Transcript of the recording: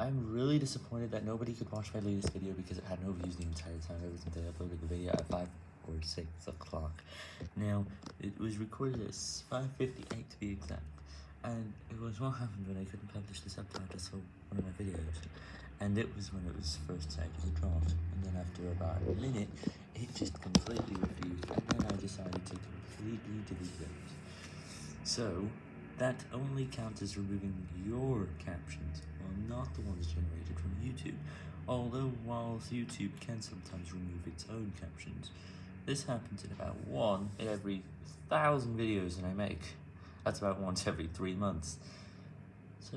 I'm really disappointed that nobody could watch my latest video because it had no views the entire time ever since I uploaded the video at 5 or 6 o'clock. Now, it was recorded at 5.58 to be exact, and it was what happened when I couldn't publish the subtitles for one of my videos, and it was when it was first decided to drop, and then after about a minute, it just completely refused, and then I decided to completely delete it. So, that only counts as removing your captions, not the ones generated from YouTube. Although, whilst YouTube can sometimes remove its own captions, this happens in about one in every thousand videos that I make. That's about once every three months. So,